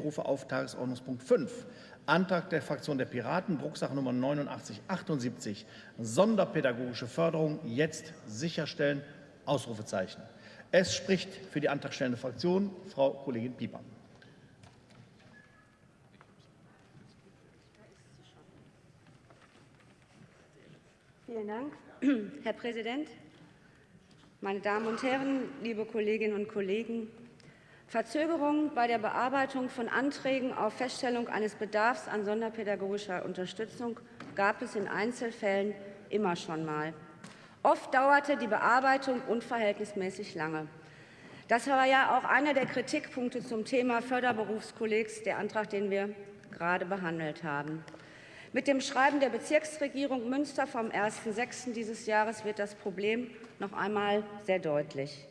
Ich rufe auf Tagesordnungspunkt 5. Antrag der Fraktion der Piraten, Drucksache Nummer 8978, Sonderpädagogische Förderung jetzt sicherstellen, Ausrufezeichen. Es spricht für die antragstellende Fraktion Frau Kollegin Pieper. Vielen Dank, Herr Präsident. Meine Damen und Herren, liebe Kolleginnen und Kollegen, Verzögerungen bei der Bearbeitung von Anträgen auf Feststellung eines Bedarfs an sonderpädagogischer Unterstützung gab es in Einzelfällen immer schon mal. Oft dauerte die Bearbeitung unverhältnismäßig lange. Das war ja auch einer der Kritikpunkte zum Thema Förderberufskollegs, der Antrag, den wir gerade behandelt haben. Mit dem Schreiben der Bezirksregierung Münster vom 1.6. dieses Jahres wird das Problem noch einmal sehr deutlich.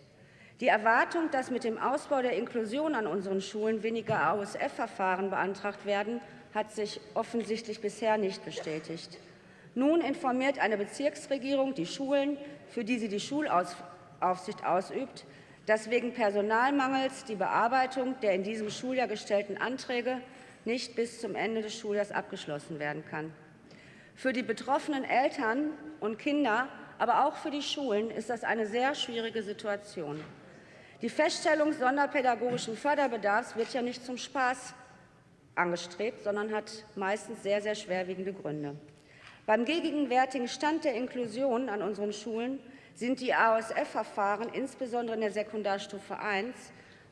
Die Erwartung, dass mit dem Ausbau der Inklusion an unseren Schulen weniger AOSF-Verfahren beantragt werden, hat sich offensichtlich bisher nicht bestätigt. Nun informiert eine Bezirksregierung die Schulen, für die sie die Schulaufsicht ausübt, dass wegen Personalmangels die Bearbeitung der in diesem Schuljahr gestellten Anträge nicht bis zum Ende des Schuljahres abgeschlossen werden kann. Für die betroffenen Eltern und Kinder, aber auch für die Schulen ist das eine sehr schwierige Situation. Die Feststellung sonderpädagogischen Förderbedarfs wird ja nicht zum Spaß angestrebt, sondern hat meistens sehr, sehr schwerwiegende Gründe. Beim gegenwärtigen Stand der Inklusion an unseren Schulen sind die AOSF-Verfahren, insbesondere in der Sekundarstufe 1,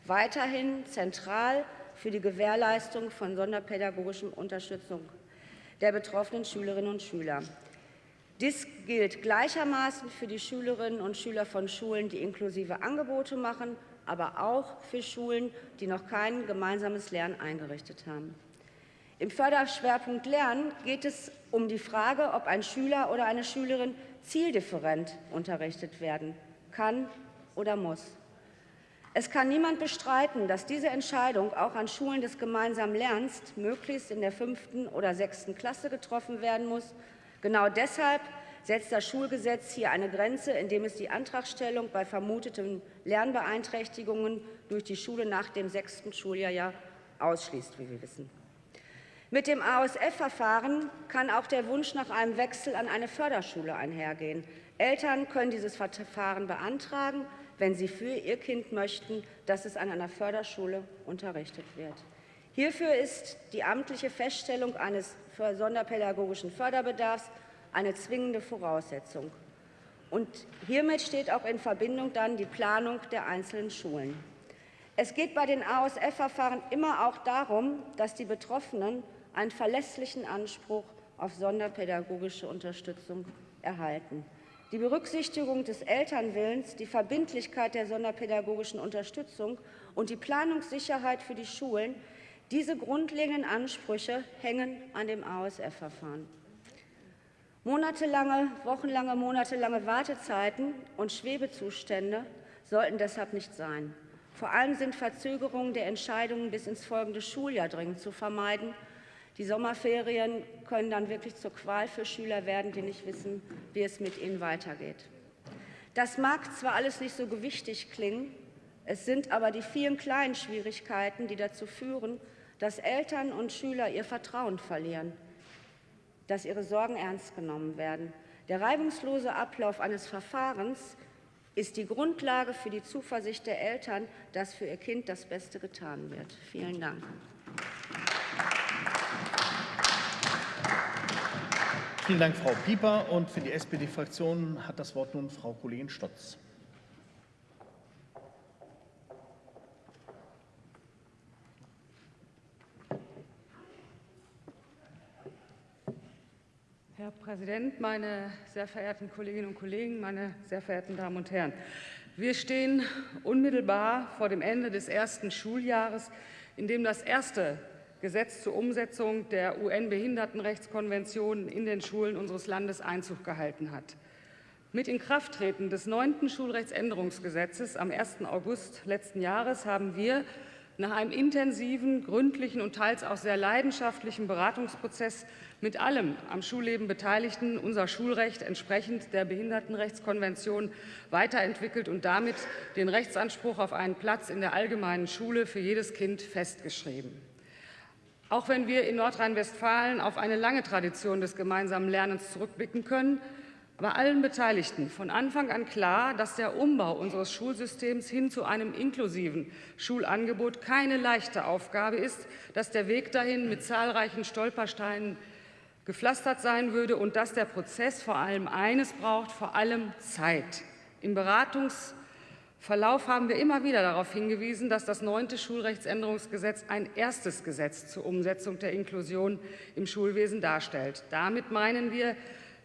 weiterhin zentral für die Gewährleistung von sonderpädagogischer Unterstützung der betroffenen Schülerinnen und Schüler. Dies gilt gleichermaßen für die Schülerinnen und Schüler von Schulen, die inklusive Angebote machen, aber auch für Schulen, die noch kein gemeinsames Lernen eingerichtet haben. Im Förderschwerpunkt Lernen geht es um die Frage, ob ein Schüler oder eine Schülerin zieldifferent unterrichtet werden kann oder muss. Es kann niemand bestreiten, dass diese Entscheidung auch an Schulen des gemeinsamen Lernens möglichst in der fünften oder sechsten Klasse getroffen werden muss. Genau deshalb setzt das Schulgesetz hier eine Grenze, indem es die Antragstellung bei vermuteten Lernbeeinträchtigungen durch die Schule nach dem sechsten Schuljahr ja ausschließt, wie wir wissen. Mit dem AOSF-Verfahren kann auch der Wunsch nach einem Wechsel an eine Förderschule einhergehen. Eltern können dieses Verfahren beantragen wenn sie für ihr Kind möchten, dass es an einer Förderschule unterrichtet wird. Hierfür ist die amtliche Feststellung eines sonderpädagogischen Förderbedarfs eine zwingende Voraussetzung. Und hiermit steht auch in Verbindung dann die Planung der einzelnen Schulen. Es geht bei den AOSF-Verfahren immer auch darum, dass die Betroffenen einen verlässlichen Anspruch auf sonderpädagogische Unterstützung erhalten. Die Berücksichtigung des Elternwillens, die Verbindlichkeit der sonderpädagogischen Unterstützung und die Planungssicherheit für die Schulen, diese grundlegenden Ansprüche hängen an dem ASF-Verfahren. Monatelange, wochenlange, monatelange Wartezeiten und Schwebezustände sollten deshalb nicht sein. Vor allem sind Verzögerungen der Entscheidungen bis ins folgende Schuljahr dringend zu vermeiden die Sommerferien können dann wirklich zur Qual für Schüler werden, die nicht wissen, wie es mit ihnen weitergeht. Das mag zwar alles nicht so gewichtig klingen, es sind aber die vielen kleinen Schwierigkeiten, die dazu führen, dass Eltern und Schüler ihr Vertrauen verlieren, dass ihre Sorgen ernst genommen werden. Der reibungslose Ablauf eines Verfahrens ist die Grundlage für die Zuversicht der Eltern, dass für ihr Kind das Beste getan wird. Vielen Dank. Vielen Dank, Frau Pieper. Und für die SPD-Fraktion hat das Wort nun Frau Kollegin Stotz. Herr Präsident, meine sehr verehrten Kolleginnen und Kollegen, meine sehr verehrten Damen und Herren! Wir stehen unmittelbar vor dem Ende des ersten Schuljahres, in dem das erste Gesetz zur Umsetzung der UN-Behindertenrechtskonvention in den Schulen unseres Landes Einzug gehalten hat. Mit Inkrafttreten des neunten Schulrechtsänderungsgesetzes am 1. August letzten Jahres haben wir nach einem intensiven, gründlichen und teils auch sehr leidenschaftlichen Beratungsprozess mit allem am Schulleben Beteiligten unser Schulrecht entsprechend der Behindertenrechtskonvention weiterentwickelt und damit den Rechtsanspruch auf einen Platz in der allgemeinen Schule für jedes Kind festgeschrieben. Auch wenn wir in Nordrhein-Westfalen auf eine lange Tradition des gemeinsamen Lernens zurückblicken können, war allen Beteiligten von Anfang an klar, dass der Umbau unseres Schulsystems hin zu einem inklusiven Schulangebot keine leichte Aufgabe ist, dass der Weg dahin mit zahlreichen Stolpersteinen gepflastert sein würde und dass der Prozess vor allem eines braucht, vor allem Zeit. Im Beratungs- Verlauf haben wir immer wieder darauf hingewiesen, dass das neunte Schulrechtsänderungsgesetz ein erstes Gesetz zur Umsetzung der Inklusion im Schulwesen darstellt. Damit meinen wir,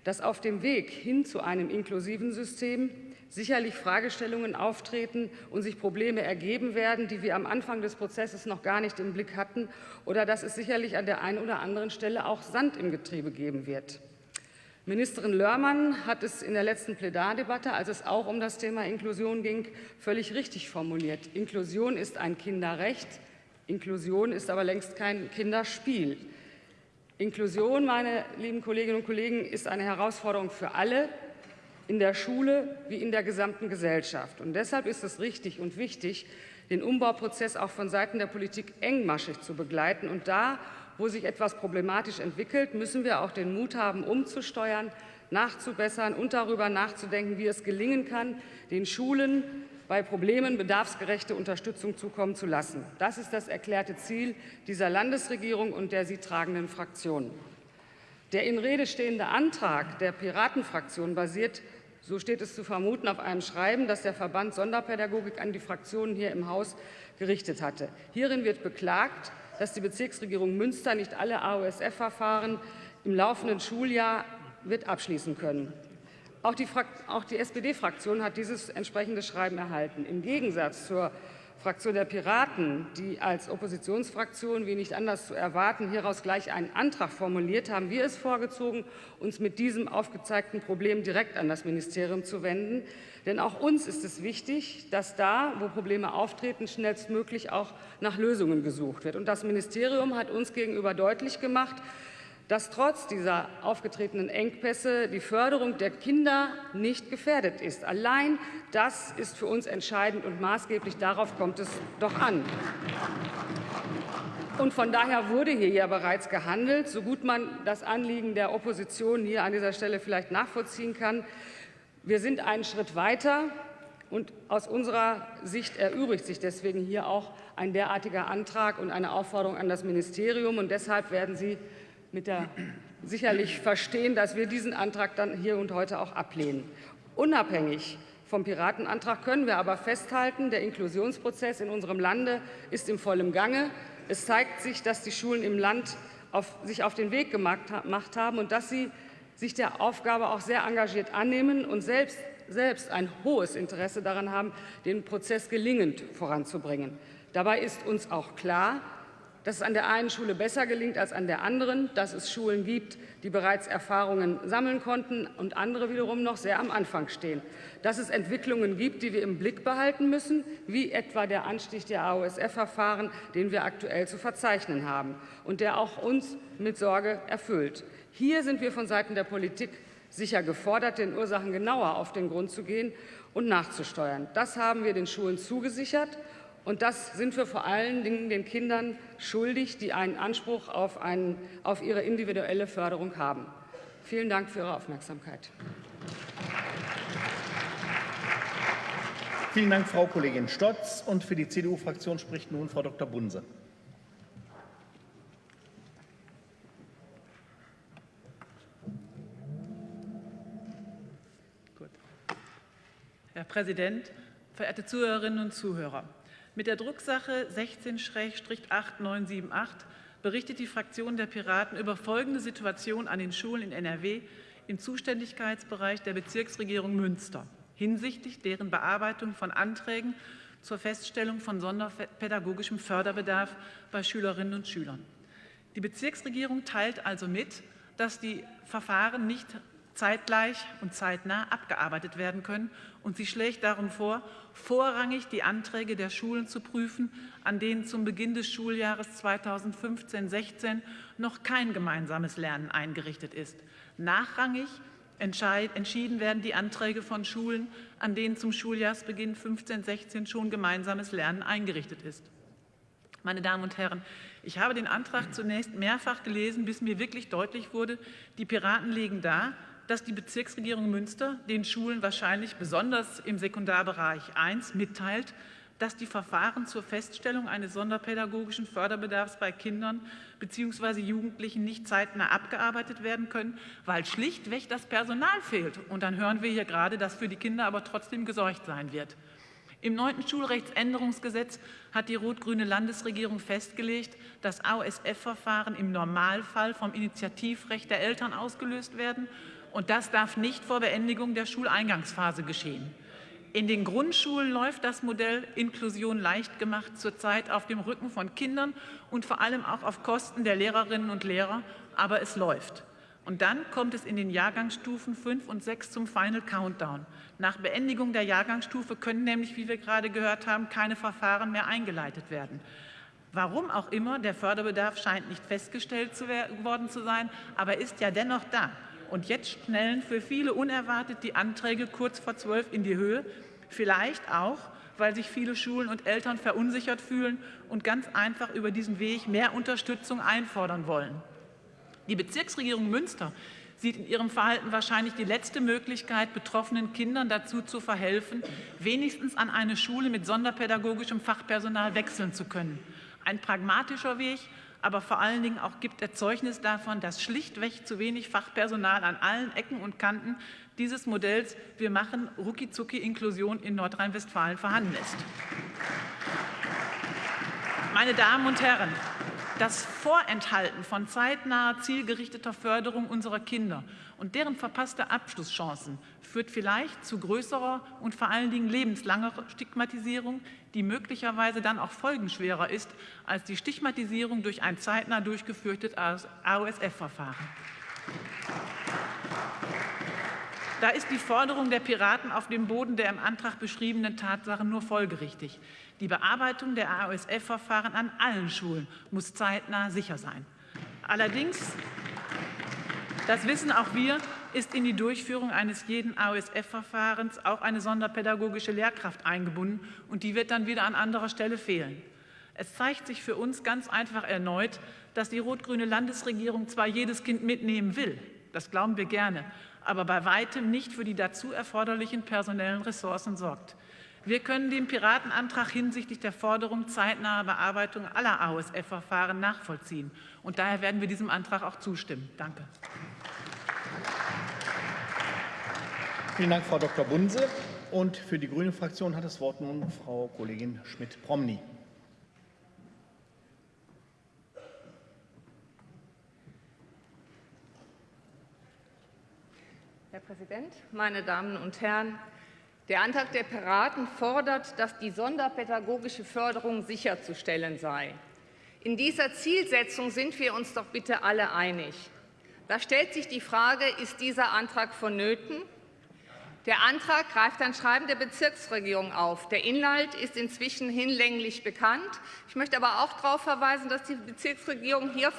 dass auf dem Weg hin zu einem inklusiven System sicherlich Fragestellungen auftreten und sich Probleme ergeben werden, die wir am Anfang des Prozesses noch gar nicht im Blick hatten, oder dass es sicherlich an der einen oder anderen Stelle auch Sand im Getriebe geben wird. Ministerin Lörmann hat es in der letzten Plädardebatte, als es auch um das Thema Inklusion ging, völlig richtig formuliert. Inklusion ist ein Kinderrecht, Inklusion ist aber längst kein Kinderspiel. Inklusion, meine lieben Kolleginnen und Kollegen, ist eine Herausforderung für alle, in der Schule wie in der gesamten Gesellschaft. Und deshalb ist es richtig und wichtig, den Umbauprozess auch von Seiten der Politik engmaschig zu begleiten und da, wo sich etwas problematisch entwickelt, müssen wir auch den Mut haben, umzusteuern, nachzubessern und darüber nachzudenken, wie es gelingen kann, den Schulen bei Problemen bedarfsgerechte Unterstützung zukommen zu lassen. Das ist das erklärte Ziel dieser Landesregierung und der sie tragenden Fraktionen. Der in Rede stehende Antrag der Piratenfraktion basiert, so steht es zu vermuten, auf einem Schreiben, das der Verband Sonderpädagogik an die Fraktionen hier im Haus gerichtet hatte. Hierin wird beklagt, dass die Bezirksregierung Münster nicht alle AOSF-Verfahren im laufenden Schuljahr wird abschließen können. Auch die, die SPD-Fraktion hat dieses entsprechende Schreiben erhalten. Im Gegensatz zur Fraktion der Piraten, die als Oppositionsfraktion, wie nicht anders zu erwarten, hieraus gleich einen Antrag formuliert, haben wir es vorgezogen, uns mit diesem aufgezeigten Problem direkt an das Ministerium zu wenden. Denn auch uns ist es wichtig, dass da, wo Probleme auftreten, schnellstmöglich auch nach Lösungen gesucht wird. Und das Ministerium hat uns gegenüber deutlich gemacht, dass trotz dieser aufgetretenen Engpässe die Förderung der Kinder nicht gefährdet ist. Allein das ist für uns entscheidend und maßgeblich. Darauf kommt es doch an. Und von daher wurde hier ja bereits gehandelt, so gut man das Anliegen der Opposition hier an dieser Stelle vielleicht nachvollziehen kann. Wir sind einen Schritt weiter. Und aus unserer Sicht erübrigt sich deswegen hier auch ein derartiger Antrag und eine Aufforderung an das Ministerium. Und deshalb werden Sie mit der sicherlich verstehen, dass wir diesen Antrag dann hier und heute auch ablehnen. Unabhängig vom Piratenantrag können wir aber festhalten, der Inklusionsprozess in unserem Lande ist im vollen Gange. Es zeigt sich, dass die Schulen im Land auf, sich auf den Weg gemacht haben und dass sie sich der Aufgabe auch sehr engagiert annehmen und selbst, selbst ein hohes Interesse daran haben, den Prozess gelingend voranzubringen. Dabei ist uns auch klar, dass es an der einen Schule besser gelingt als an der anderen, dass es Schulen gibt, die bereits Erfahrungen sammeln konnten und andere wiederum noch sehr am Anfang stehen, dass es Entwicklungen gibt, die wir im Blick behalten müssen, wie etwa der Anstieg der AOSF-Verfahren, den wir aktuell zu verzeichnen haben und der auch uns mit Sorge erfüllt. Hier sind wir von Seiten der Politik sicher gefordert, den Ursachen genauer auf den Grund zu gehen und nachzusteuern. Das haben wir den Schulen zugesichert. Und das sind wir vor allen Dingen den Kindern schuldig, die einen Anspruch auf, einen, auf ihre individuelle Förderung haben. Vielen Dank für Ihre Aufmerksamkeit. Vielen Dank, Frau Kollegin Stotz. Und für die CDU-Fraktion spricht nun Frau Dr. Bunse. Herr Präsident, verehrte Zuhörerinnen und Zuhörer! Mit der Drucksache 16-8978 berichtet die Fraktion der Piraten über folgende Situation an den Schulen in NRW im Zuständigkeitsbereich der Bezirksregierung Münster hinsichtlich deren Bearbeitung von Anträgen zur Feststellung von sonderpädagogischem Förderbedarf bei Schülerinnen und Schülern. Die Bezirksregierung teilt also mit, dass die Verfahren nicht zeitgleich und zeitnah abgearbeitet werden können. Und sie schlägt darum vor, vorrangig die Anträge der Schulen zu prüfen, an denen zum Beginn des Schuljahres 2015-16 noch kein gemeinsames Lernen eingerichtet ist. Nachrangig entschieden werden die Anträge von Schulen, an denen zum Schuljahrsbeginn 15-16 schon gemeinsames Lernen eingerichtet ist. Meine Damen und Herren, Ich habe den Antrag zunächst mehrfach gelesen, bis mir wirklich deutlich wurde, die Piraten legen dar, dass die Bezirksregierung Münster den Schulen wahrscheinlich besonders im Sekundarbereich 1 mitteilt, dass die Verfahren zur Feststellung eines sonderpädagogischen Förderbedarfs bei Kindern bzw. Jugendlichen nicht zeitnah abgearbeitet werden können, weil schlichtweg das Personal fehlt. Und dann hören wir hier gerade, dass für die Kinder aber trotzdem gesorgt sein wird. Im neunten Schulrechtsänderungsgesetz hat die rot-grüne Landesregierung festgelegt, dass AOSF-Verfahren im Normalfall vom Initiativrecht der Eltern ausgelöst werden. Und das darf nicht vor Beendigung der Schuleingangsphase geschehen. In den Grundschulen läuft das Modell Inklusion leicht gemacht zurzeit auf dem Rücken von Kindern und vor allem auch auf Kosten der Lehrerinnen und Lehrer, aber es läuft. Und dann kommt es in den Jahrgangsstufen 5 und 6 zum Final Countdown. Nach Beendigung der Jahrgangsstufe können nämlich, wie wir gerade gehört haben, keine Verfahren mehr eingeleitet werden. Warum auch immer, der Förderbedarf scheint nicht festgestellt zu worden zu sein, aber ist ja dennoch da. Und jetzt schnellen für viele unerwartet die Anträge kurz vor zwölf in die Höhe. Vielleicht auch, weil sich viele Schulen und Eltern verunsichert fühlen und ganz einfach über diesen Weg mehr Unterstützung einfordern wollen. Die Bezirksregierung Münster sieht in ihrem Verhalten wahrscheinlich die letzte Möglichkeit, betroffenen Kindern dazu zu verhelfen, wenigstens an eine Schule mit sonderpädagogischem Fachpersonal wechseln zu können. Ein pragmatischer Weg, aber vor allen Dingen auch gibt er Zeugnis davon, dass schlichtweg zu wenig Fachpersonal an allen Ecken und Kanten dieses Modells Wir machen rucki Inklusion in Nordrhein-Westfalen vorhanden ist. Meine Damen und Herren, das Vorenthalten von zeitnaher, zielgerichteter Förderung unserer Kinder und deren verpasste Abschlusschancen führt vielleicht zu größerer und vor allen Dingen lebenslanger Stigmatisierung, die möglicherweise dann auch folgenschwerer ist als die Stigmatisierung durch ein zeitnah durchgeführtes AOSF-Verfahren. Da ist die Forderung der Piraten auf dem Boden der im Antrag beschriebenen Tatsachen nur folgerichtig. Die Bearbeitung der AOSF-Verfahren an allen Schulen muss zeitnah sicher sein. Allerdings, das wissen auch wir, ist in die Durchführung eines jeden AOSF-Verfahrens auch eine sonderpädagogische Lehrkraft eingebunden und die wird dann wieder an anderer Stelle fehlen. Es zeigt sich für uns ganz einfach erneut, dass die rot-grüne Landesregierung zwar jedes Kind mitnehmen will, das glauben wir gerne, aber bei weitem nicht für die dazu erforderlichen personellen Ressourcen sorgt. Wir können den Piratenantrag hinsichtlich der Forderung zeitnaher Bearbeitung aller AOSF-Verfahren nachvollziehen. Und daher werden wir diesem Antrag auch zustimmen. Danke. Vielen Dank, Frau Dr. Bunse. Und für die Grüne Fraktion hat das Wort nun Frau Kollegin Schmidt-Promny. Präsident, meine Damen und Herren! Der Antrag der Piraten fordert, dass die sonderpädagogische Förderung sicherzustellen sei. In dieser Zielsetzung sind wir uns doch bitte alle einig. Da stellt sich die Frage, ist dieser Antrag vonnöten? Der Antrag greift ein Schreiben der Bezirksregierung auf. Der Inhalt ist inzwischen hinlänglich bekannt. Ich möchte aber auch darauf verweisen, dass die Bezirksregierung hier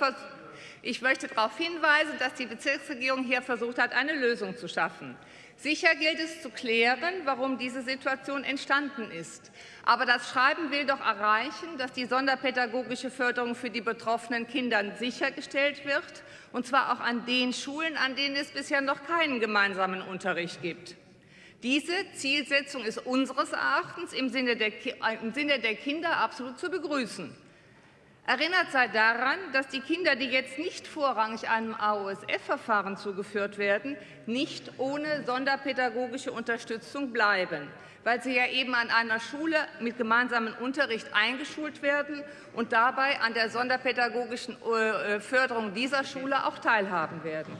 ich möchte darauf hinweisen, dass die Bezirksregierung hier versucht hat, eine Lösung zu schaffen. Sicher gilt es zu klären, warum diese Situation entstanden ist. Aber das Schreiben will doch erreichen, dass die sonderpädagogische Förderung für die betroffenen Kinder sichergestellt wird, und zwar auch an den Schulen, an denen es bisher noch keinen gemeinsamen Unterricht gibt. Diese Zielsetzung ist unseres Erachtens im Sinne der, im Sinne der Kinder absolut zu begrüßen. Erinnert sei daran, dass die Kinder, die jetzt nicht vorrangig einem AOSF-Verfahren zugeführt werden, nicht ohne sonderpädagogische Unterstützung bleiben, weil sie ja eben an einer Schule mit gemeinsamem Unterricht eingeschult werden und dabei an der sonderpädagogischen äh, Förderung dieser Schule auch teilhaben werden.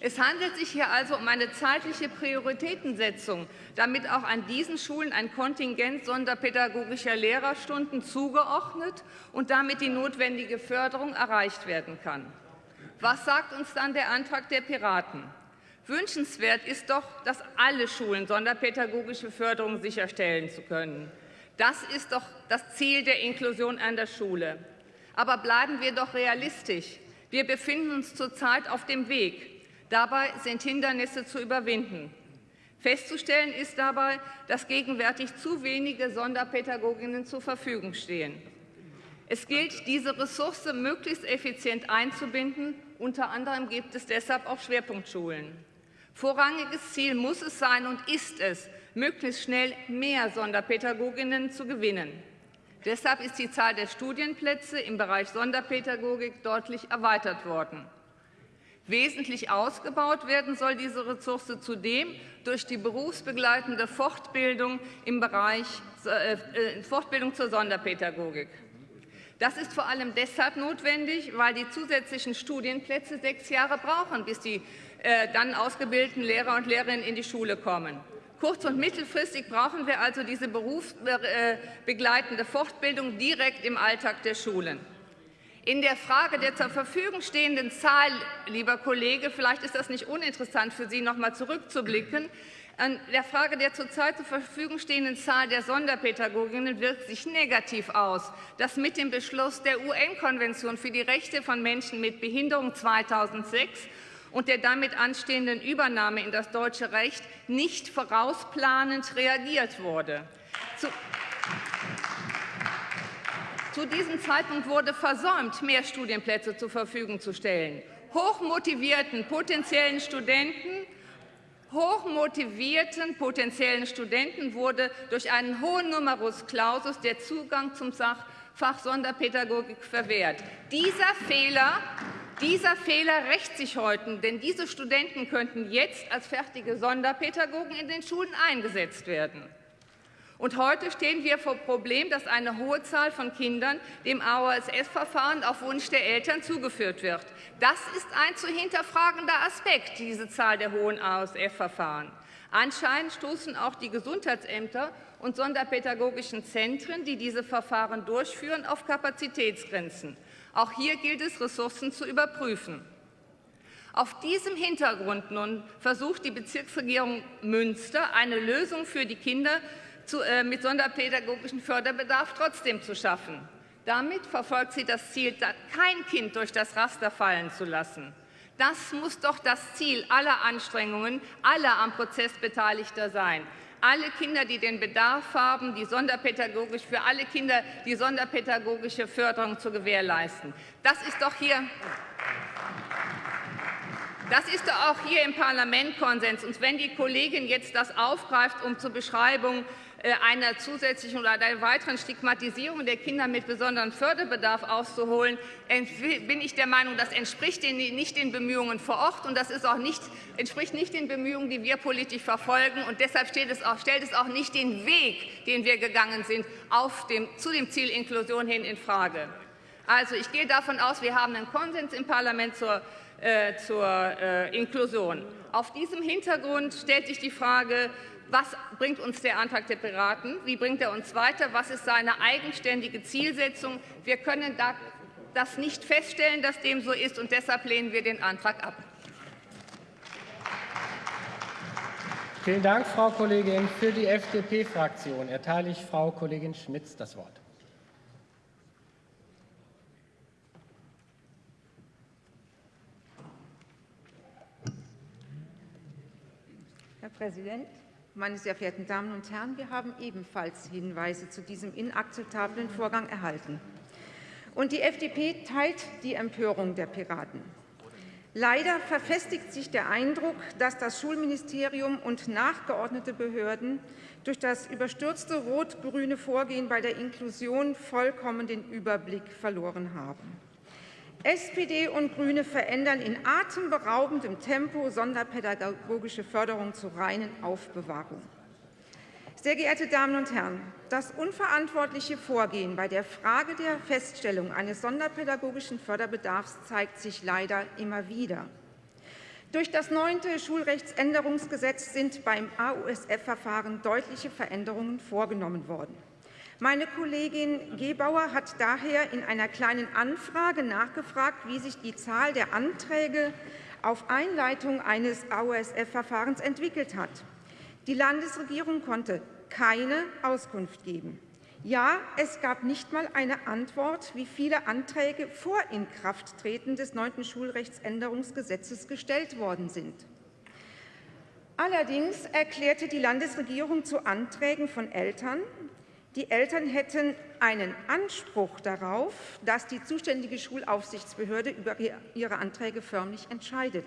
Es handelt sich hier also um eine zeitliche Prioritätensetzung, damit auch an diesen Schulen ein Kontingent sonderpädagogischer Lehrerstunden zugeordnet und damit die notwendige Förderung erreicht werden kann. Was sagt uns dann der Antrag der Piraten? Wünschenswert ist doch, dass alle Schulen sonderpädagogische Förderung sicherstellen zu können. Das ist doch das Ziel der Inklusion an der Schule. Aber bleiben wir doch realistisch. Wir befinden uns zurzeit auf dem Weg. Dabei sind Hindernisse zu überwinden. Festzustellen ist dabei, dass gegenwärtig zu wenige Sonderpädagoginnen zur Verfügung stehen. Es gilt, diese Ressource möglichst effizient einzubinden. Unter anderem gibt es deshalb auch Schwerpunktschulen. Vorrangiges Ziel muss es sein und ist es, möglichst schnell mehr Sonderpädagoginnen zu gewinnen. Deshalb ist die Zahl der Studienplätze im Bereich Sonderpädagogik deutlich erweitert worden. Wesentlich ausgebaut werden soll diese Ressource zudem durch die berufsbegleitende Fortbildung im Bereich äh, äh, Fortbildung zur Sonderpädagogik. Das ist vor allem deshalb notwendig, weil die zusätzlichen Studienplätze sechs Jahre brauchen, bis die äh, dann ausgebildeten Lehrer und Lehrerinnen in die Schule kommen. Kurz- und mittelfristig brauchen wir also diese berufsbegleitende Fortbildung direkt im Alltag der Schulen. In der Frage der zur Verfügung stehenden Zahl, lieber Kollege, vielleicht ist das nicht uninteressant für Sie, noch einmal zurückzublicken, an der Frage der zurzeit zur Verfügung stehenden Zahl der Sonderpädagoginnen wirkt sich negativ aus, dass mit dem Beschluss der UN-Konvention für die Rechte von Menschen mit Behinderung 2006 und der damit anstehenden Übernahme in das deutsche Recht nicht vorausplanend reagiert wurde. Zu zu diesem Zeitpunkt wurde versäumt, mehr Studienplätze zur Verfügung zu stellen. Hochmotivierten potenziellen Studenten hochmotivierten potenziellen Studenten wurde durch einen hohen Numerus Clausus der Zugang zum Fach Sonderpädagogik verwehrt. Dieser Fehler, dieser Fehler rächt sich heute, denn diese Studenten könnten jetzt als fertige Sonderpädagogen in den Schulen eingesetzt werden. Und heute stehen wir vor dem Problem, dass eine hohe Zahl von Kindern dem AOSS-Verfahren auf Wunsch der Eltern zugeführt wird. Das ist ein zu hinterfragender Aspekt, diese Zahl der hohen AOSF-Verfahren. Anscheinend stoßen auch die Gesundheitsämter und sonderpädagogischen Zentren, die diese Verfahren durchführen, auf Kapazitätsgrenzen. Auch hier gilt es, Ressourcen zu überprüfen. Auf diesem Hintergrund nun versucht die Bezirksregierung Münster, eine Lösung für die Kinder zu, äh, mit sonderpädagogischem Förderbedarf trotzdem zu schaffen. Damit verfolgt sie das Ziel, kein Kind durch das Raster fallen zu lassen. Das muss doch das Ziel aller Anstrengungen aller am Prozess Beteiligter sein. Alle Kinder, die den Bedarf haben, die sonderpädagogisch für alle Kinder die sonderpädagogische Förderung zu gewährleisten. Das ist doch hier das ist doch auch hier im Parlament Konsens. Und wenn die Kollegin jetzt das aufgreift, um zur Beschreibung einer zusätzlichen oder einer weiteren Stigmatisierung der Kinder mit besonderem Förderbedarf auszuholen, bin ich der Meinung, das entspricht nicht den Bemühungen vor Ort und das ist auch nicht, entspricht nicht den Bemühungen, die wir politisch verfolgen. Und deshalb es auch, stellt es auch nicht den Weg, den wir gegangen sind, dem, zu dem Ziel Inklusion hin in Frage. Also ich gehe davon aus, wir haben einen Konsens im Parlament zur, äh, zur äh, Inklusion. Auf diesem Hintergrund stellt sich die Frage, was bringt uns der Antrag der Piraten? Wie bringt er uns weiter? Was ist seine eigenständige Zielsetzung? Wir können das nicht feststellen, dass dem so ist, und deshalb lehnen wir den Antrag ab. Vielen Dank, Frau Kollegin. Für die FDP-Fraktion erteile ich Frau Kollegin Schmitz das Wort. Herr Präsident, meine sehr verehrten Damen und Herren, wir haben ebenfalls Hinweise zu diesem inakzeptablen Vorgang erhalten. Und die FDP teilt die Empörung der Piraten. Leider verfestigt sich der Eindruck, dass das Schulministerium und nachgeordnete Behörden durch das überstürzte rot-grüne Vorgehen bei der Inklusion vollkommen den Überblick verloren haben. SPD und GRÜNE verändern in atemberaubendem Tempo sonderpädagogische Förderung zur reinen Aufbewahrung. Sehr geehrte Damen und Herren, das unverantwortliche Vorgehen bei der Frage der Feststellung eines sonderpädagogischen Förderbedarfs zeigt sich leider immer wieder. Durch das neunte Schulrechtsänderungsgesetz sind beim AUSF-Verfahren deutliche Veränderungen vorgenommen worden. Meine Kollegin Gebauer hat daher in einer Kleinen Anfrage nachgefragt, wie sich die Zahl der Anträge auf Einleitung eines AOSF-Verfahrens entwickelt hat. Die Landesregierung konnte keine Auskunft geben. Ja, es gab nicht einmal eine Antwort, wie viele Anträge vor Inkrafttreten des neunten Schulrechtsänderungsgesetzes gestellt worden sind. Allerdings erklärte die Landesregierung zu Anträgen von Eltern, die Eltern hätten einen Anspruch darauf, dass die zuständige Schulaufsichtsbehörde über ihre Anträge förmlich entscheidet.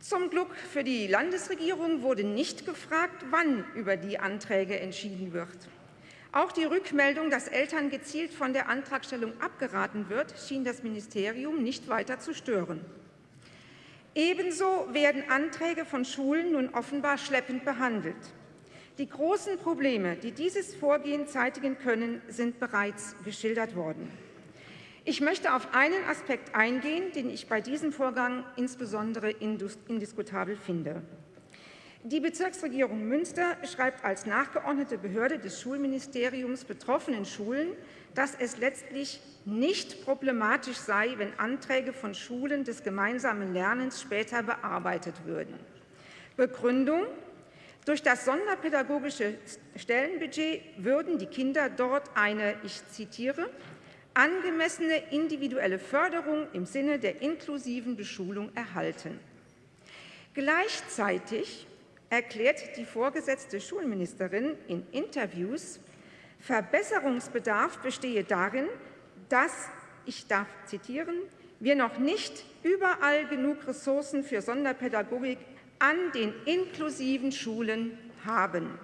Zum Glück für die Landesregierung wurde nicht gefragt, wann über die Anträge entschieden wird. Auch die Rückmeldung, dass Eltern gezielt von der Antragstellung abgeraten wird, schien das Ministerium nicht weiter zu stören. Ebenso werden Anträge von Schulen nun offenbar schleppend behandelt. Die großen Probleme, die dieses Vorgehen zeitigen können, sind bereits geschildert worden. Ich möchte auf einen Aspekt eingehen, den ich bei diesem Vorgang insbesondere indiskutabel finde. Die Bezirksregierung Münster schreibt als nachgeordnete Behörde des Schulministeriums betroffenen Schulen, dass es letztlich nicht problematisch sei, wenn Anträge von Schulen des gemeinsamen Lernens später bearbeitet würden. Begründung durch das sonderpädagogische Stellenbudget würden die Kinder dort eine, ich zitiere, angemessene individuelle Förderung im Sinne der inklusiven Beschulung erhalten. Gleichzeitig erklärt die vorgesetzte Schulministerin in Interviews, Verbesserungsbedarf bestehe darin, dass, ich darf zitieren, wir noch nicht überall genug Ressourcen für Sonderpädagogik an den inklusiven Schulen haben.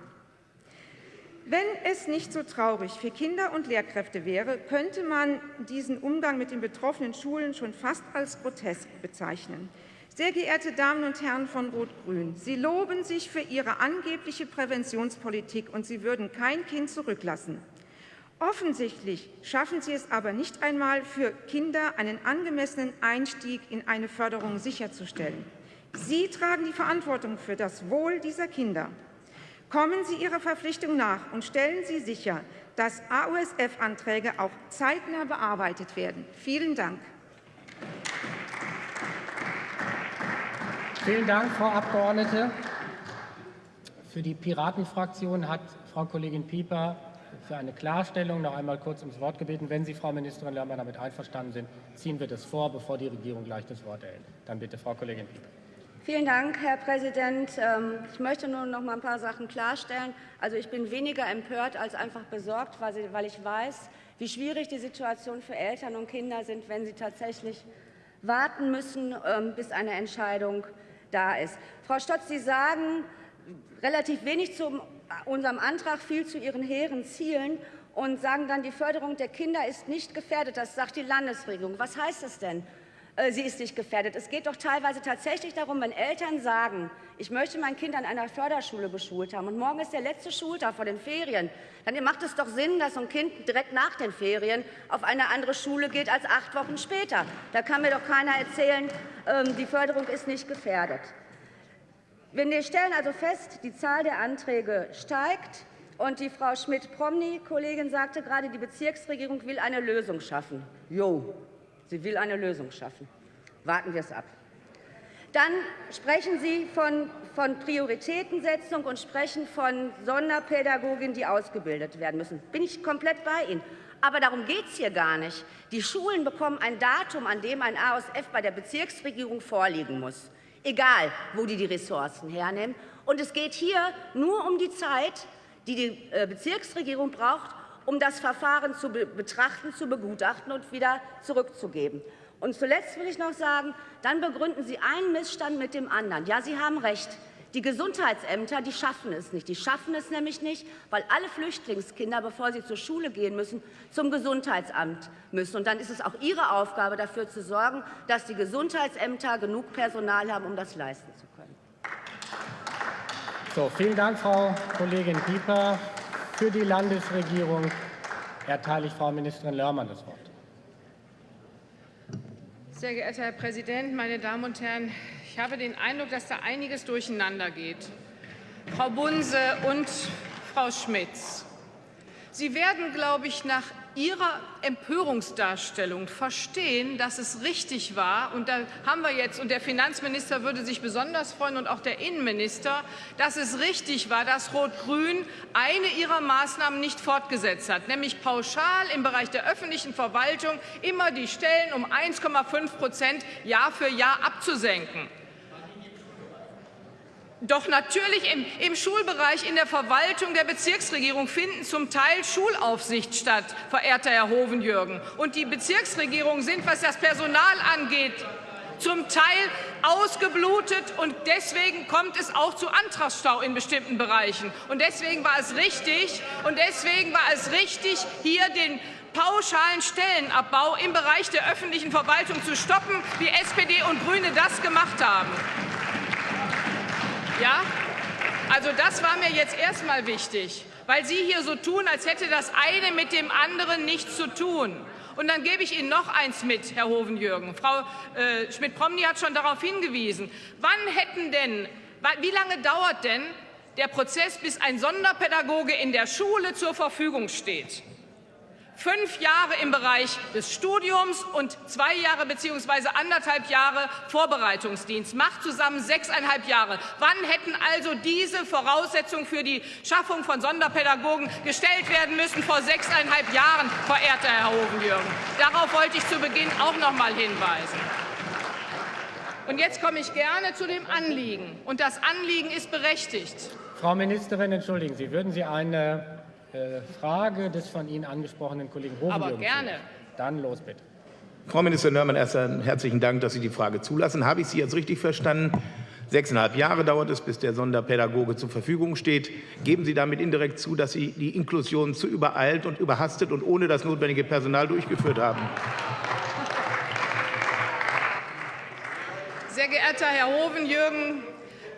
Wenn es nicht so traurig für Kinder und Lehrkräfte wäre, könnte man diesen Umgang mit den betroffenen Schulen schon fast als grotesk bezeichnen. Sehr geehrte Damen und Herren von Rot-Grün, Sie loben sich für Ihre angebliche Präventionspolitik, und Sie würden kein Kind zurücklassen. Offensichtlich schaffen Sie es aber nicht einmal, für Kinder einen angemessenen Einstieg in eine Förderung sicherzustellen. Sie tragen die Verantwortung für das Wohl dieser Kinder. Kommen Sie Ihrer Verpflichtung nach und stellen Sie sicher, dass AUSF-Anträge auch zeitnah bearbeitet werden. Vielen Dank. Vielen Dank, Frau Abgeordnete. Für die Piratenfraktion hat Frau Kollegin Pieper für eine Klarstellung noch einmal kurz ums Wort gebeten. Wenn Sie, Frau Ministerin Lörmann, damit einverstanden sind, ziehen wir das vor, bevor die Regierung gleich das Wort erhält. Dann bitte, Frau Kollegin Pieper. Vielen Dank, Herr Präsident. Ähm, ich möchte nur noch mal ein paar Sachen klarstellen. Also ich bin weniger empört als einfach besorgt, weil ich weiß, wie schwierig die Situation für Eltern und Kinder sind, wenn sie tatsächlich warten müssen, ähm, bis eine Entscheidung da ist. Frau Stotz, Sie sagen relativ wenig zu unserem Antrag, viel zu Ihren hehren Zielen und sagen dann, die Förderung der Kinder ist nicht gefährdet. Das sagt die Landesregierung. Was heißt das denn? Äh, sie ist nicht gefährdet. Es geht doch teilweise tatsächlich darum, wenn Eltern sagen, ich möchte mein Kind an einer Förderschule beschult haben und morgen ist der letzte Schultag vor den Ferien, dann macht es doch Sinn, dass so ein Kind direkt nach den Ferien auf eine andere Schule geht als acht Wochen später. Da kann mir doch keiner erzählen, ähm, die Förderung ist nicht gefährdet. Wir stellen also fest, die Zahl der Anträge steigt. Und die Frau Schmidt-Promny, Kollegin, sagte gerade, die Bezirksregierung will eine Lösung schaffen. Jo, Sie will eine Lösung schaffen. Warten wir es ab. Dann sprechen Sie von, von Prioritätensetzung und sprechen von Sonderpädagoginnen, die ausgebildet werden müssen. Bin ich komplett bei Ihnen. Aber darum geht es hier gar nicht. Die Schulen bekommen ein Datum, an dem ein ASF bei der Bezirksregierung vorliegen muss, egal wo die die Ressourcen hernehmen. Und es geht hier nur um die Zeit, die die äh, Bezirksregierung braucht, um das Verfahren zu betrachten, zu begutachten und wieder zurückzugeben. Und zuletzt will ich noch sagen, dann begründen Sie einen Missstand mit dem anderen. Ja, Sie haben recht. Die Gesundheitsämter, die schaffen es nicht. Die schaffen es nämlich nicht, weil alle Flüchtlingskinder, bevor sie zur Schule gehen müssen, zum Gesundheitsamt müssen. Und dann ist es auch Ihre Aufgabe, dafür zu sorgen, dass die Gesundheitsämter genug Personal haben, um das leisten zu können. So, vielen Dank, Frau Kollegin Pieper. Für die Landesregierung erteile ich Frau Ministerin Lörmann das Wort. Sehr geehrter Herr Präsident, meine Damen und Herren! Ich habe den Eindruck, dass da einiges durcheinander geht. Frau Bunse und Frau Schmitz, Sie werden, glaube ich, nach Ihrer Empörungsdarstellung verstehen, dass es richtig war, und da haben wir jetzt, und der Finanzminister würde sich besonders freuen und auch der Innenminister, dass es richtig war, dass Rot-Grün eine ihrer Maßnahmen nicht fortgesetzt hat, nämlich pauschal im Bereich der öffentlichen Verwaltung immer die Stellen um 1,5 Prozent Jahr für Jahr abzusenken. Doch natürlich im, im, Schulbereich, in der Verwaltung der Bezirksregierung finden zum Teil Schulaufsicht statt, verehrter Herr Hovenjürgen. Und die Bezirksregierungen sind, was das Personal angeht, zum Teil ausgeblutet und deswegen kommt es auch zu Antragsstau in bestimmten Bereichen. Und deswegen war es richtig, und deswegen war es richtig, hier den pauschalen Stellenabbau im Bereich der öffentlichen Verwaltung zu stoppen, wie SPD und Grüne das gemacht haben. Ja? Also das war mir jetzt erstmal wichtig, weil Sie hier so tun, als hätte das eine mit dem anderen nichts zu tun. Und dann gebe ich Ihnen noch eins mit, Herr Hovenjürgen. Frau äh, Schmidt-Promny hat schon darauf hingewiesen. Wann hätten denn, wie lange dauert denn der Prozess, bis ein Sonderpädagoge in der Schule zur Verfügung steht? Fünf Jahre im Bereich des Studiums und zwei Jahre bzw. anderthalb Jahre Vorbereitungsdienst, macht zusammen sechseinhalb Jahre. Wann hätten also diese Voraussetzungen für die Schaffung von Sonderpädagogen gestellt werden müssen? Vor sechseinhalb Jahren, verehrter Herr Hovenjürgen. Darauf wollte ich zu Beginn auch noch mal hinweisen. Und jetzt komme ich gerne zu dem Anliegen. Und das Anliegen ist berechtigt. Frau Ministerin, entschuldigen Sie, würden Sie eine Frage des von Ihnen angesprochenen Kollegen Hohenjürgen. Aber gerne. Dann los bitte. Frau Ministerin Nörmann, erst einen herzlichen Dank, dass Sie die Frage zulassen. Habe ich Sie jetzt richtig verstanden? Sechseinhalb Jahre dauert es, bis der Sonderpädagoge zur Verfügung steht. Geben Sie damit indirekt zu, dass Sie die Inklusion zu übereilt und überhastet und ohne das notwendige Personal durchgeführt haben? Sehr geehrter Herr Hovenjürgen,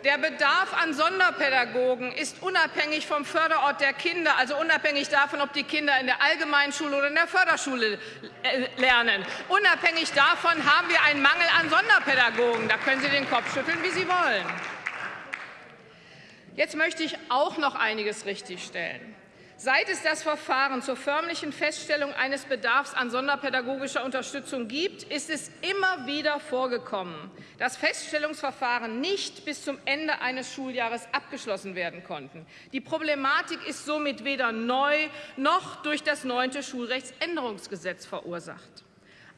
der Bedarf an Sonderpädagogen ist unabhängig vom Förderort der Kinder, also unabhängig davon, ob die Kinder in der Allgemeinschule oder in der Förderschule äh, lernen. Unabhängig davon haben wir einen Mangel an Sonderpädagogen. Da können Sie den Kopf schütteln, wie Sie wollen. Jetzt möchte ich auch noch einiges richtigstellen. Seit es das Verfahren zur förmlichen Feststellung eines Bedarfs an sonderpädagogischer Unterstützung gibt, ist es immer wieder vorgekommen, dass Feststellungsverfahren nicht bis zum Ende eines Schuljahres abgeschlossen werden konnten. Die Problematik ist somit weder neu noch durch das neunte Schulrechtsänderungsgesetz verursacht.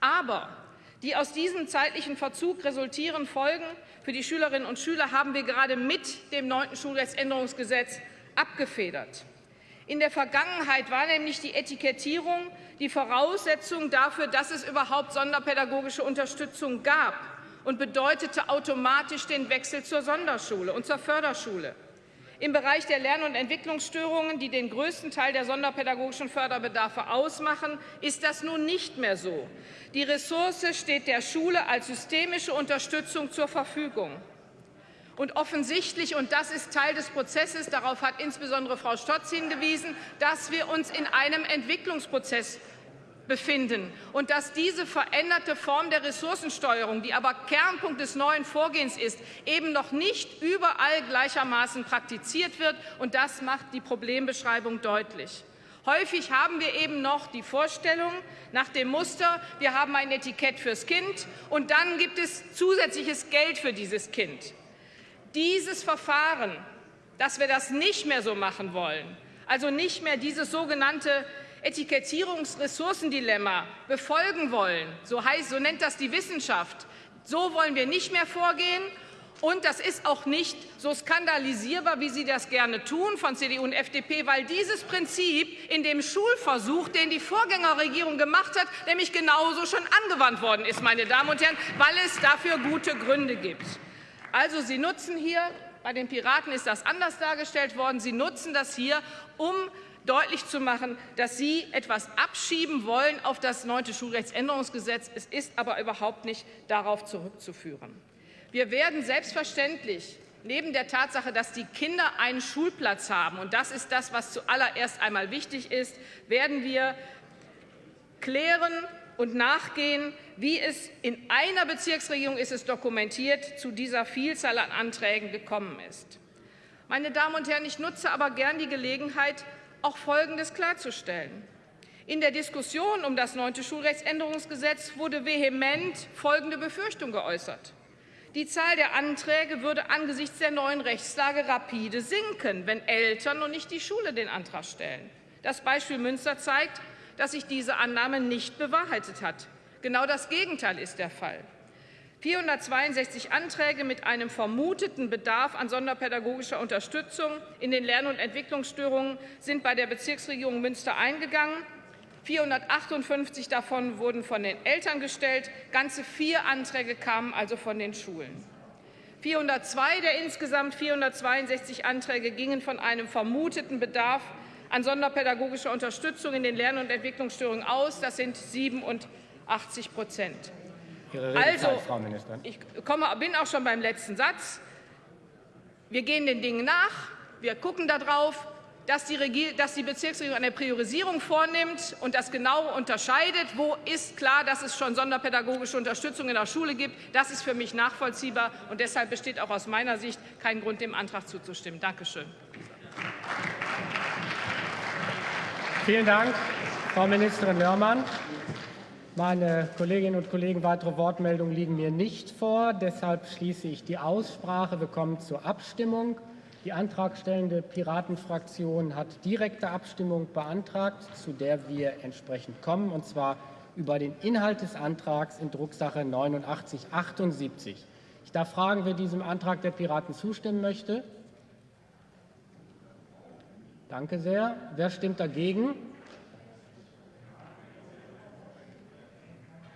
Aber die aus diesem zeitlichen Verzug resultierenden Folgen für die Schülerinnen und Schüler haben wir gerade mit dem neunten Schulrechtsänderungsgesetz abgefedert. In der Vergangenheit war nämlich die Etikettierung die Voraussetzung dafür, dass es überhaupt sonderpädagogische Unterstützung gab und bedeutete automatisch den Wechsel zur Sonderschule und zur Förderschule. Im Bereich der Lern- und Entwicklungsstörungen, die den größten Teil der sonderpädagogischen Förderbedarfe ausmachen, ist das nun nicht mehr so. Die Ressource steht der Schule als systemische Unterstützung zur Verfügung. Und offensichtlich, und das ist Teil des Prozesses, darauf hat insbesondere Frau Stotz hingewiesen, dass wir uns in einem Entwicklungsprozess befinden und dass diese veränderte Form der Ressourcensteuerung, die aber Kernpunkt des neuen Vorgehens ist, eben noch nicht überall gleichermaßen praktiziert wird. Und das macht die Problembeschreibung deutlich. Häufig haben wir eben noch die Vorstellung nach dem Muster, wir haben ein Etikett fürs Kind und dann gibt es zusätzliches Geld für dieses Kind dieses Verfahren, dass wir das nicht mehr so machen wollen, also nicht mehr dieses sogenannte Etikettierungsressourcendilemma befolgen wollen, so, heißt, so nennt das die Wissenschaft, so wollen wir nicht mehr vorgehen. Und das ist auch nicht so skandalisierbar, wie Sie das gerne tun von CDU und FDP, weil dieses Prinzip in dem Schulversuch, den die Vorgängerregierung gemacht hat, nämlich genauso schon angewandt worden ist, meine Damen und Herren, weil es dafür gute Gründe gibt. Also Sie nutzen hier, bei den Piraten ist das anders dargestellt worden, Sie nutzen das hier, um deutlich zu machen, dass Sie etwas abschieben wollen auf das neunte Schulrechtsänderungsgesetz. Es ist aber überhaupt nicht darauf zurückzuführen. Wir werden selbstverständlich neben der Tatsache, dass die Kinder einen Schulplatz haben, und das ist das, was zuallererst einmal wichtig ist, werden wir klären, und nachgehen, wie es in einer Bezirksregierung ist es dokumentiert, zu dieser Vielzahl an Anträgen gekommen ist. Meine Damen und Herren, ich nutze aber gern die Gelegenheit, auch Folgendes klarzustellen. In der Diskussion um das neunte Schulrechtsänderungsgesetz wurde vehement folgende Befürchtung geäußert. Die Zahl der Anträge würde angesichts der neuen Rechtslage rapide sinken, wenn Eltern und nicht die Schule den Antrag stellen. Das Beispiel Münster zeigt, dass sich diese Annahme nicht bewahrheitet hat. Genau das Gegenteil ist der Fall. 462 Anträge mit einem vermuteten Bedarf an sonderpädagogischer Unterstützung in den Lern- und Entwicklungsstörungen sind bei der Bezirksregierung Münster eingegangen. 458 davon wurden von den Eltern gestellt. Ganze vier Anträge kamen also von den Schulen. 402 der insgesamt 462 Anträge gingen von einem vermuteten Bedarf an sonderpädagogischer Unterstützung in den Lern- und Entwicklungsstörungen aus. Das sind 87 Prozent. Also, Frau Ministerin. ich komme, bin auch schon beim letzten Satz. Wir gehen den Dingen nach. Wir gucken darauf, dass die, dass die Bezirksregierung eine Priorisierung vornimmt und das genau unterscheidet. Wo ist klar, dass es schon sonderpädagogische Unterstützung in der Schule gibt? Das ist für mich nachvollziehbar. Und deshalb besteht auch aus meiner Sicht kein Grund, dem Antrag zuzustimmen. Dankeschön. Vielen Dank, Frau Ministerin Lörmann. Meine Kolleginnen und Kollegen, weitere Wortmeldungen liegen mir nicht vor. Deshalb schließe ich die Aussprache. Wir kommen zur Abstimmung. Die antragstellende Piratenfraktion hat direkte Abstimmung beantragt, zu der wir entsprechend kommen, und zwar über den Inhalt des Antrags in Drucksache 8978. Ich darf fragen, wer diesem Antrag der Piraten zustimmen möchte. Danke sehr. Wer stimmt dagegen?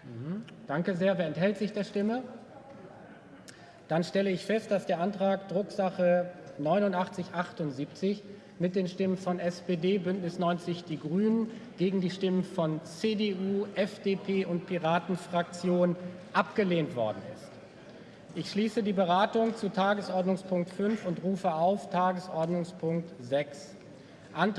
Mhm. Danke sehr. Wer enthält sich der Stimme? Dann stelle ich fest, dass der Antrag Drucksache 8978 mit den Stimmen von SPD, Bündnis 90 Die Grünen gegen die Stimmen von CDU, FDP und Piratenfraktion abgelehnt worden ist. Ich schließe die Beratung zu Tagesordnungspunkt 5 und rufe auf Tagesordnungspunkt 6.